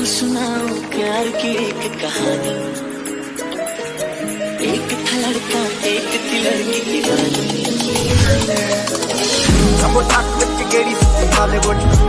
तुम सुनाओ प्यार की एक कहानी। एक था लड़का एक थी लड़की दीवानी